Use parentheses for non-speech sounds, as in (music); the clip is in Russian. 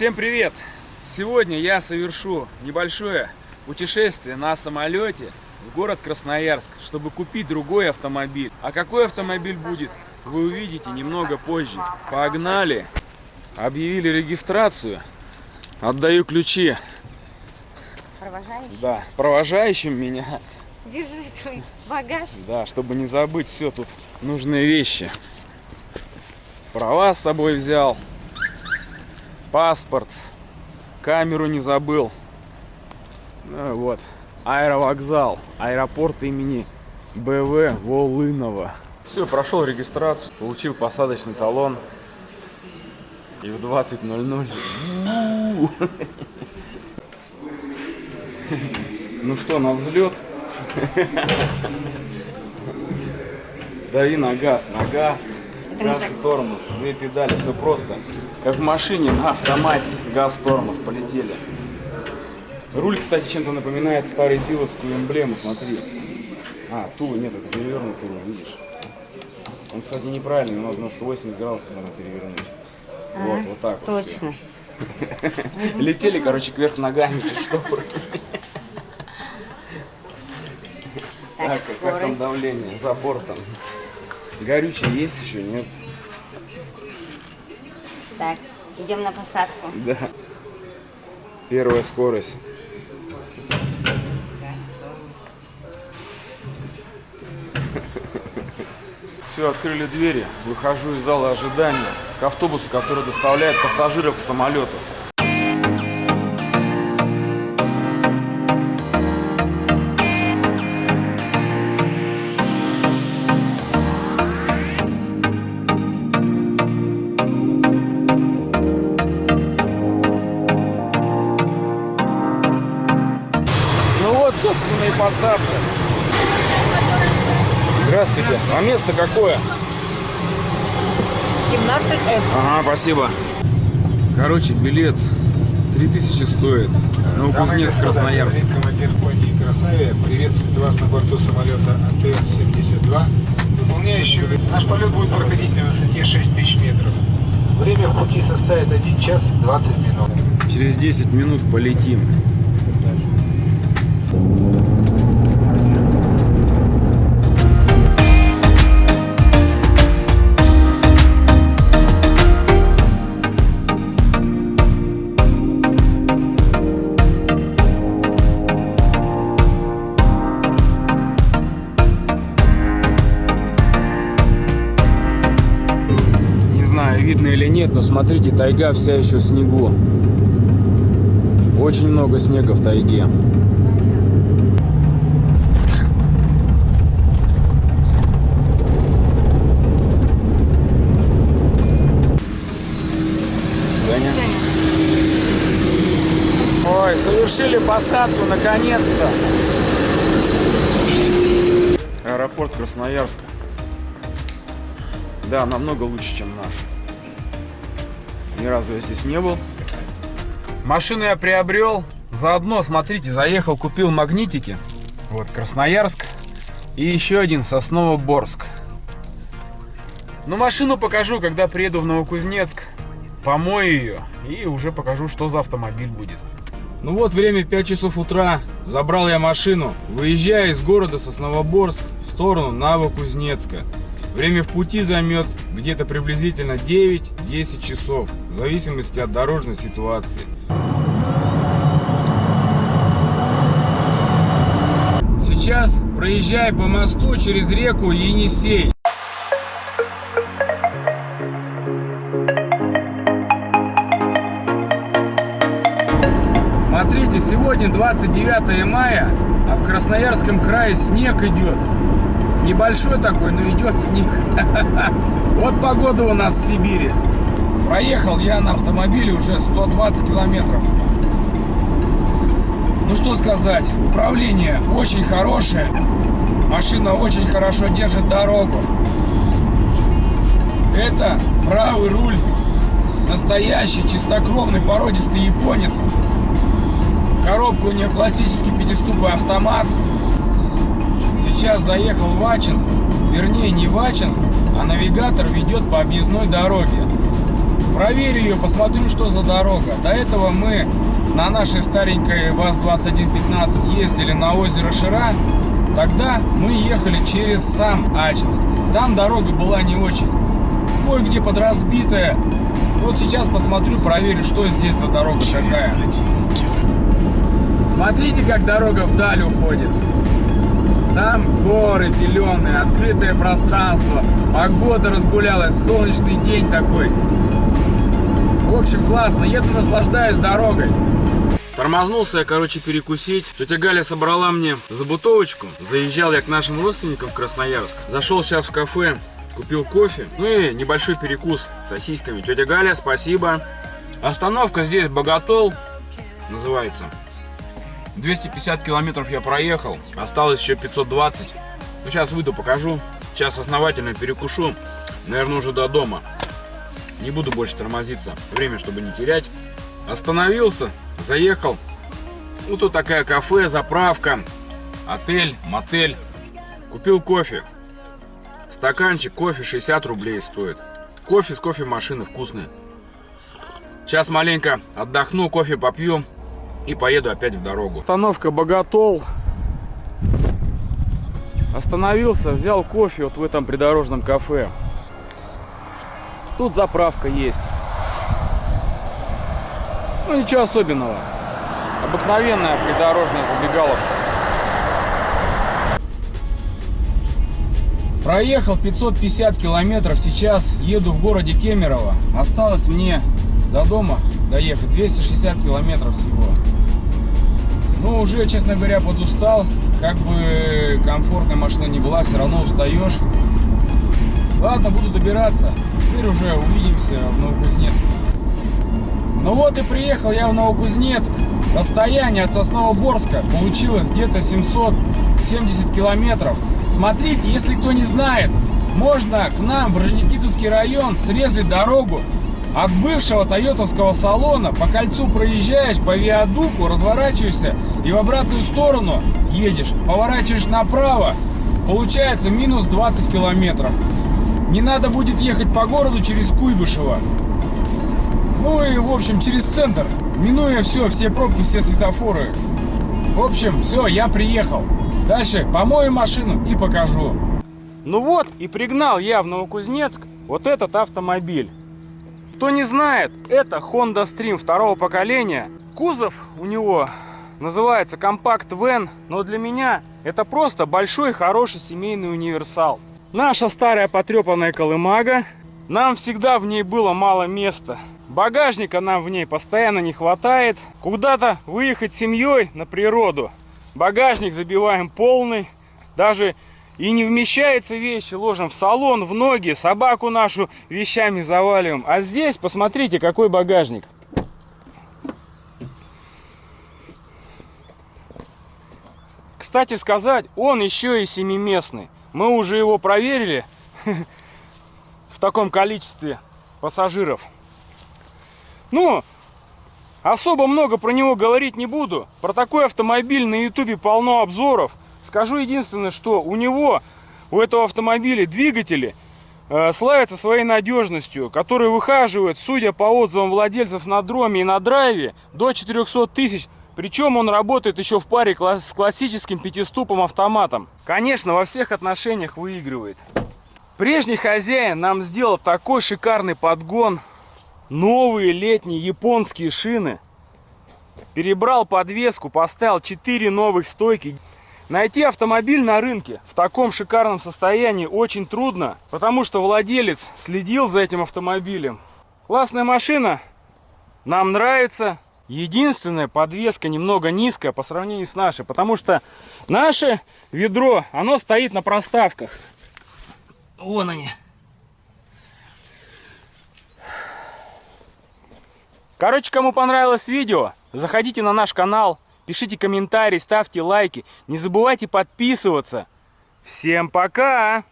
Всем привет! Сегодня я совершу небольшое путешествие на самолете в город Красноярск, чтобы купить другой автомобиль. А какой автомобиль будет, вы увидите немного позже. Погнали! Объявили регистрацию. Отдаю ключи. Провожающий? Да, провожающим меня. Держи свой багаж. Да, чтобы не забыть все тут нужные вещи. Права с собой взял. Паспорт. Камеру не забыл. Ну вот. Аэровокзал. Аэропорт имени БВ Волынова. Все, прошел регистрацию. Получил посадочный талон. И в 20.00. (laughs) Ну что, на взлет? (laughs) Дави на газ, на газ. Газ и тормоз, две педали, все просто. Как в машине на автомате. Газ, тормоз, полетели. Руль, кстати, чем-то напоминает старую силовскую эмблему, смотри. А, ту, нет, это перевернутый руль, видишь? Он, кстати, неправильный, надо на 180 градусов надо перевернуть. вот, вот так вот. Точно. (laughs) Летели, короче, кверх ногами, что Так, а как там давление за бортом? Горючее есть еще, нет? Так, идем на посадку. Да. Первая скорость. Все, открыли двери. Выхожу из зала ожидания к автобусу, который доставляет пассажиров к самолету. Ну вот, собственно, и посадка. Здравствуйте. А место какое? 17F. Ага, спасибо. Короче, билет 3000 стоит. Новокузнецк, Красноярск. Командир компании «Красавия» приветствует вас на борту самолета АТР-72, выполняющего... Наш полет будет проходить на высоте 6000 метров. Время в пути составит 1 час 20 минут. Через 10 минут полетим. Смотрите, тайга вся еще в снегу. Очень много снега в тайге. Ой, совершили посадку наконец-то. Аэропорт Красноярска. Да, намного лучше, чем наш. Ни разу я здесь не был. Машину я приобрел. Заодно, смотрите, заехал, купил магнитики. Вот Красноярск. И еще один Сосново-Борск. Ну, машину покажу, когда приеду в Новокузнецк. Помою ее. И уже покажу, что за автомобиль будет. Ну вот, время 5 часов утра. Забрал я машину. Выезжаю из города Сосновоборск в сторону Новокузнецка. Время в пути займет где-то приблизительно 9-10 часов, в зависимости от дорожной ситуации. Сейчас проезжаю по мосту через реку Енисей. Смотрите, сегодня 29 мая, а в Красноярском крае снег идет. Небольшой такой, но идет снег. (laughs) Вот погода у нас в Сибири. Проехал я на автомобиле уже 120 километров. Ну что сказать, управление очень хорошее. Машина очень хорошо держит дорогу. Это правый руль. Настоящий, чистокровный, породистый японец. Коробка у нее классический пятиступый автомат. Сейчас заехал в Ачинск. Вернее, не в Ачинск, а навигатор ведет по объездной дороге. проверю ее, посмотрю, что за дорога. До этого мы на нашей старенькой ВАЗ-2115 ездили на озеро Шира. Тогда мы ехали через сам Ачинск. Там дорога была не очень. Кое-где подразбитая. Вот сейчас посмотрю, проверю, что здесь за дорога такая. Смотрите, как дорога вдаль уходит. Там горы зеленые, открытое пространство. Погода разгулялась, солнечный день такой. В общем, классно. Еду, наслаждаюсь дорогой. Тормознулся я, короче, перекусить. Тетя Галя собрала мне забутовочку. Заезжал я к нашим родственникам в Красноярск. Зашел сейчас в кафе, купил кофе. Ну и небольшой перекус с сосисками. Тетя Галя, спасибо. Остановка здесь Боготол называется. 250 километров я проехал. Осталось еще 520. Ну, сейчас выйду, покажу. Сейчас основательно перекушу. Наверное, уже до дома. Не буду больше тормозиться. Время, чтобы не терять. Остановился, заехал. Ну, тут такая кафе, заправка, отель, мотель. Купил кофе. Стаканчик кофе 60 рублей стоит. Кофе с кофемашины вкусный. Сейчас маленько отдохну, кофе попью и поеду опять в дорогу. Остановка Боготол. Остановился, взял кофе вот в этом придорожном кафе. Тут заправка есть. Ну ничего особенного. Обыкновенная придорожная забегаловка. Проехал 550 километров, сейчас еду в городе Кемерово. Осталось мне до дома доехать 260 километров всего. Ну, уже, честно говоря, подустал. Как бы комфортная машина не была, все равно устаешь. Ладно, буду добираться. Теперь уже увидимся в Новокузнецке. Ну вот и приехал я в Новокузнецк. Расстояние от Сосновоборска получилось где-то 770 километров. Смотрите, если кто не знает, можно к нам в Рожникитовский район срезать дорогу от бывшего тойотовского салона. По кольцу проезжаешь, по виадуку разворачиваешься и в обратную сторону едешь. Поворачиваешь направо, получается минус 20 километров. Не надо будет ехать по городу через Куйбышево. Ну и, в общем, через центр, минуя все, все пробки, все светофоры. В общем, все, я приехал. Дальше помою машину и покажу. Ну вот, и пригнал я в Новокузнецк вот этот автомобиль. Кто не знает, это Honda Stream второго поколения. Кузов у него называется Compact Van, но для меня это просто большой хороший семейный универсал. Наша старая потрепанная колымага. Нам всегда в ней было мало места. Багажника нам в ней постоянно не хватает. Куда-то выехать семьей на природу. Багажник забиваем полный. Даже и не вмещается вещи, ложим в салон, в ноги, собаку нашу вещами заваливаем. А здесь, посмотрите, какой багажник. Кстати сказать, он еще и семиместный. Мы уже его проверили (laughs) в таком количестве пассажиров. Ну, особо много про него говорить не буду. Про такой автомобиль на ютубе полно обзоров. Скажу единственное, что у него, у этого автомобиля двигатели э, славятся своей надежностью, которые выхаживают, судя по отзывам владельцев на дроме и на драйве, до 400 тысяч. Причем он работает еще в паре с классическим пятиступом автоматом. Конечно, во всех отношениях выигрывает. Прежний хозяин нам сделал такой шикарный подгон новые летние японские шины. Перебрал подвеску, поставил 4 новых стойки. Найти автомобиль на рынке в таком шикарном состоянии очень трудно, потому что владелец следил за этим автомобилем. Классная машина, нам нравится. Единственная подвеска немного низкая по сравнению с нашей, потому что наше ведро, оно стоит на проставках. Вон они. Короче, кому понравилось видео, заходите на наш канал, пишите комментарии, ставьте лайки. Не забывайте подписываться. Всем пока!